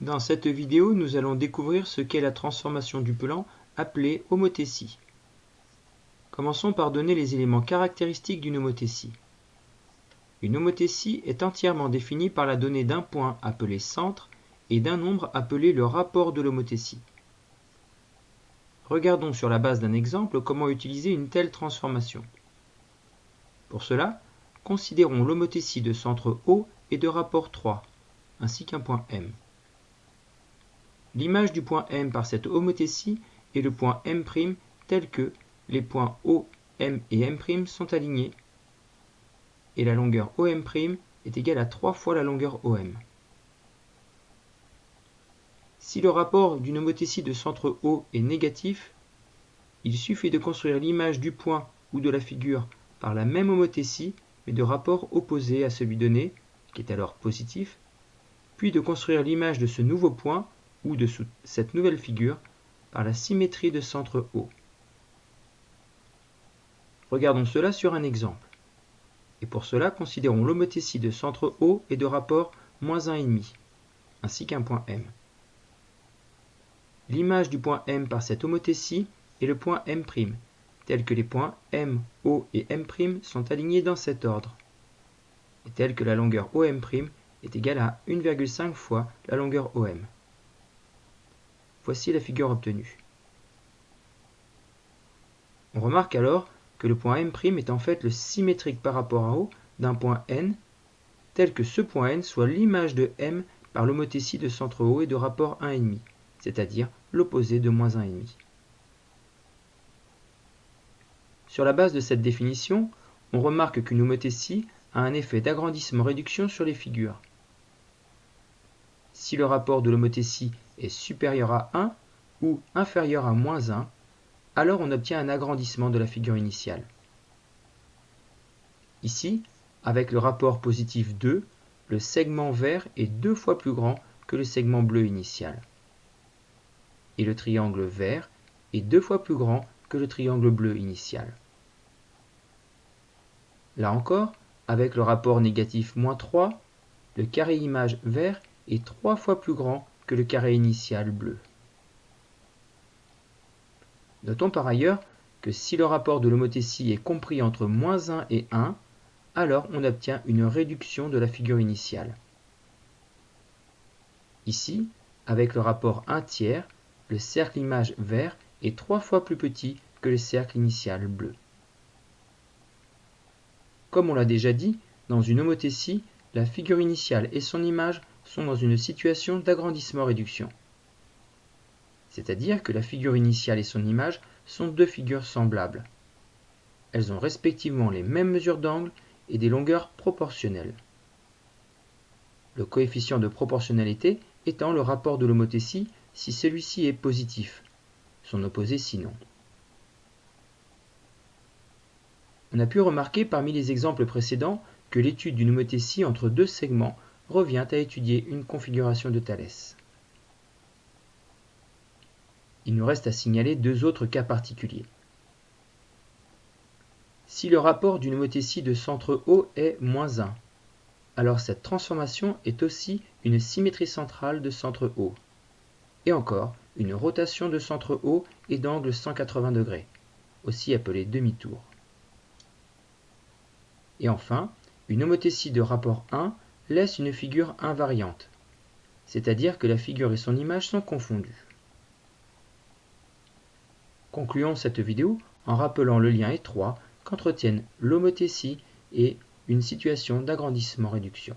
Dans cette vidéo, nous allons découvrir ce qu'est la transformation du plan appelée homothétie. Commençons par donner les éléments caractéristiques d'une homothétie. Une homothétie est entièrement définie par la donnée d'un point appelé centre et d'un nombre appelé le rapport de l'homothétie. Regardons sur la base d'un exemple comment utiliser une telle transformation. Pour cela, considérons l'homothétie de centre O et de rapport 3, ainsi qu'un point M. L'image du point M par cette homothétie est le point M' tel que les points O, M et M' sont alignés et la longueur OM' est égale à 3 fois la longueur OM. Si le rapport d'une homothétie de centre O est négatif, il suffit de construire l'image du point ou de la figure par la même homothétie mais de rapport opposé à celui donné, qui est alors positif, puis de construire l'image de ce nouveau point ou de cette nouvelle figure par la symétrie de centre O. Regardons cela sur un exemple. Et pour cela, considérons l'homothétie de centre O et de rapport moins 1,5, ainsi qu'un point M. L'image du point M par cette homothétie est le point M', tel que les points M, O et M' sont alignés dans cet ordre, et tel que la longueur OM' est égale à 1,5 fois la longueur OM. Voici la figure obtenue. On remarque alors que le point M' est en fait le symétrique par rapport à O d'un point N, tel que ce point N soit l'image de M par l'homothétie de centre O et de rapport 1,5, c'est-à-dire l'opposé de moins 1,5. Sur la base de cette définition, on remarque qu'une homothétie a un effet d'agrandissement-réduction sur les figures. Si le rapport de l'homothétie est supérieur à 1 ou inférieur à moins 1, alors on obtient un agrandissement de la figure initiale. Ici, avec le rapport positif 2, le segment vert est deux fois plus grand que le segment bleu initial. Et le triangle vert est deux fois plus grand que le triangle bleu initial. Là encore, avec le rapport négatif moins 3, le carré image vert est trois fois plus grand que le carré initial bleu. Notons par ailleurs que si le rapport de l'homothétie est compris entre moins 1 et 1, alors on obtient une réduction de la figure initiale. Ici, avec le rapport 1 tiers, le cercle image vert est trois fois plus petit que le cercle initial bleu. Comme on l'a déjà dit, dans une homothétie, la figure initiale et son image sont dans une situation d'agrandissement-réduction. C'est-à-dire que la figure initiale et son image sont deux figures semblables. Elles ont respectivement les mêmes mesures d'angle et des longueurs proportionnelles. Le coefficient de proportionnalité étant le rapport de l'homothétie si celui-ci est positif, son opposé sinon. On a pu remarquer parmi les exemples précédents que l'étude d'une homothétie entre deux segments revient à étudier une configuration de Thalès. Il nous reste à signaler deux autres cas particuliers. Si le rapport d'une homothétie de centre O est moins 1, alors cette transformation est aussi une symétrie centrale de centre O. Et encore, une rotation de centre O et d'angle 180 degrés, aussi appelée demi-tour. Et enfin, une homothétie de rapport 1 laisse une figure invariante, c'est-à-dire que la figure et son image sont confondues. Concluons cette vidéo en rappelant le lien étroit qu'entretiennent l'homothétie et une situation d'agrandissement-réduction.